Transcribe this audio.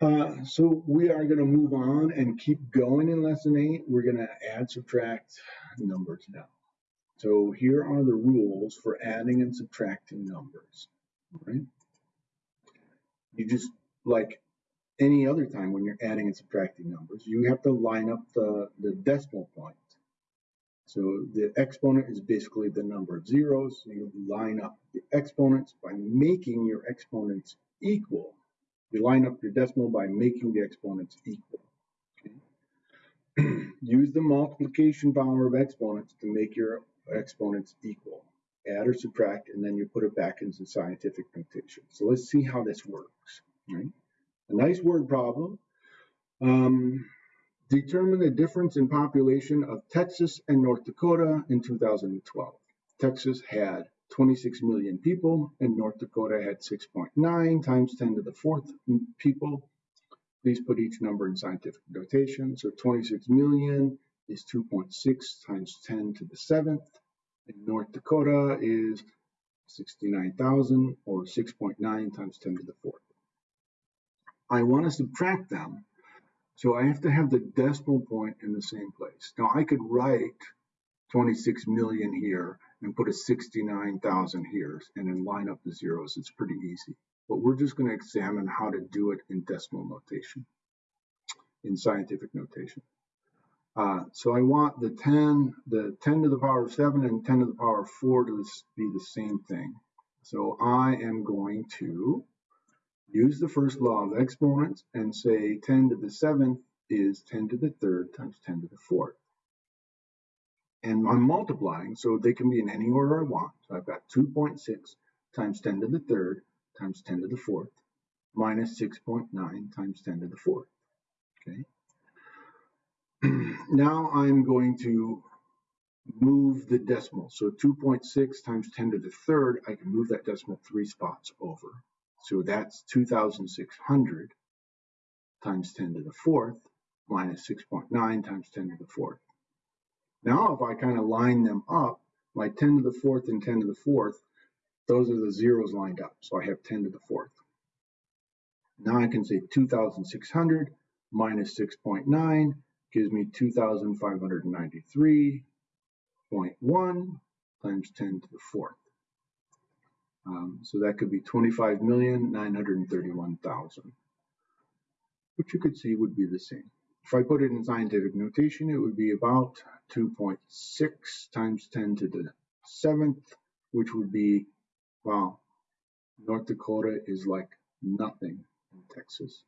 Uh, so we are going to move on and keep going in lesson eight. We're going to add, subtract numbers now. So here are the rules for adding and subtracting numbers, right? You just, like any other time when you're adding and subtracting numbers, you have to line up the, the decimal point. So the exponent is basically the number of zeros. So you line up the exponents by making your exponents equal. You line up your decimal by making the exponents equal. Okay. Use the multiplication power of exponents to make your exponents equal. Add or subtract, and then you put it back into scientific notation. So let's see how this works. Right? A nice word problem. Um, determine the difference in population of Texas and North Dakota in 2012. Texas had 26 million people and North Dakota had 6.9 times 10 to the fourth people. Please put each number in scientific notation. So 26 million is 2.6 times 10 to the seventh. And North Dakota is 69,000 or 6.9 times 10 to the fourth. I want to subtract them. So I have to have the decimal point in the same place. Now I could write 26 million here and put a 69,000 here and then line up the zeros. It's pretty easy. But we're just going to examine how to do it in decimal notation, in scientific notation. Uh, so I want the 10, the 10 to the power of 7 and 10 to the power of 4 to be the same thing. So I am going to use the first law of exponents and say 10 to the 7th is 10 to the 3rd times 10 to the 4th. And I'm multiplying, so they can be in any order I want. So I've got 2.6 times 10 to the 3rd times 10 to the 4th minus 6.9 times 10 to the 4th. Okay. now I'm going to move the decimal. So 2.6 times 10 to the 3rd, I can move that decimal three spots over. So that's 2,600 times 10 to the fourth minus 6.9 times 10 to the fourth. Now if I kind of line them up, my 10 to the fourth and 10 to the fourth, those are the zeros lined up. So I have 10 to the fourth. Now I can say 2,600 minus 6.9 gives me 2,593.1 times 10 to the fourth. Um, so that could be 25,931,000, which you could see would be the same. If I put it in scientific notation, it would be about 2.6 times 10 to the seventh, which would be, wow, North Dakota is like nothing in Texas.